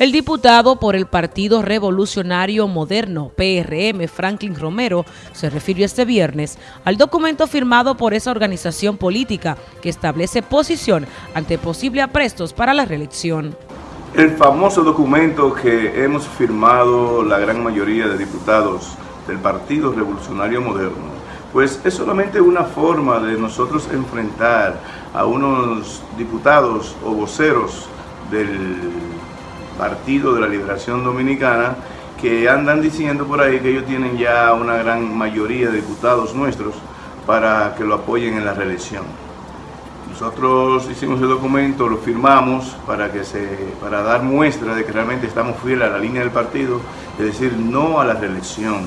El diputado por el Partido Revolucionario Moderno, PRM, Franklin Romero, se refirió este viernes al documento firmado por esa organización política que establece posición ante posibles aprestos para la reelección. El famoso documento que hemos firmado la gran mayoría de diputados del Partido Revolucionario Moderno, pues es solamente una forma de nosotros enfrentar a unos diputados o voceros del Partido de la Liberación Dominicana, que andan diciendo por ahí que ellos tienen ya una gran mayoría de diputados nuestros para que lo apoyen en la reelección. Nosotros hicimos el documento, lo firmamos para, que se, para dar muestra de que realmente estamos fieles a la línea del partido, es decir, no a la reelección,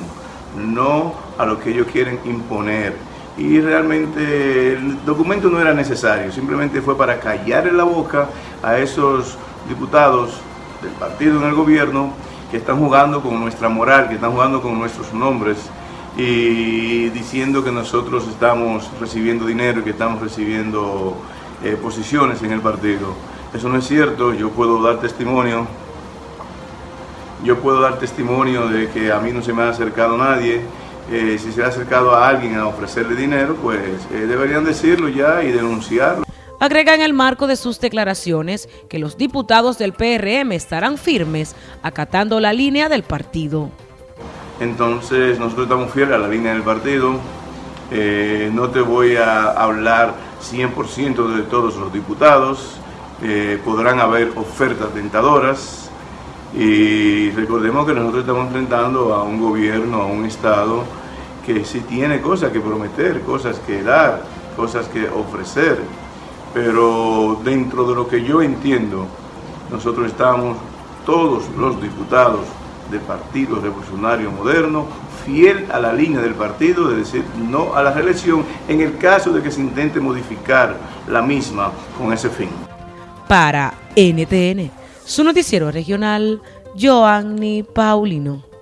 no a lo que ellos quieren imponer. Y realmente el documento no era necesario, simplemente fue para callar en la boca a esos diputados del partido en el gobierno que están jugando con nuestra moral, que están jugando con nuestros nombres y diciendo que nosotros estamos recibiendo dinero y que estamos recibiendo eh, posiciones en el partido. Eso no es cierto, yo puedo dar testimonio, yo puedo dar testimonio de que a mí no se me ha acercado nadie, eh, si se ha acercado a alguien a ofrecerle dinero, pues eh, deberían decirlo ya y denunciarlo. Agrega en el marco de sus declaraciones que los diputados del PRM estarán firmes acatando la línea del partido. Entonces nosotros estamos fieles a la línea del partido. Eh, no te voy a hablar 100% de todos los diputados. Eh, podrán haber ofertas tentadoras. Y recordemos que nosotros estamos enfrentando a un gobierno, a un Estado que sí tiene cosas que prometer, cosas que dar, cosas que ofrecer pero dentro de lo que yo entiendo, nosotros estamos, todos los diputados del Partido Revolucionario Moderno, fiel a la línea del partido de decir no a la reelección en el caso de que se intente modificar la misma con ese fin. Para NTN, su noticiero regional, Joanny Paulino.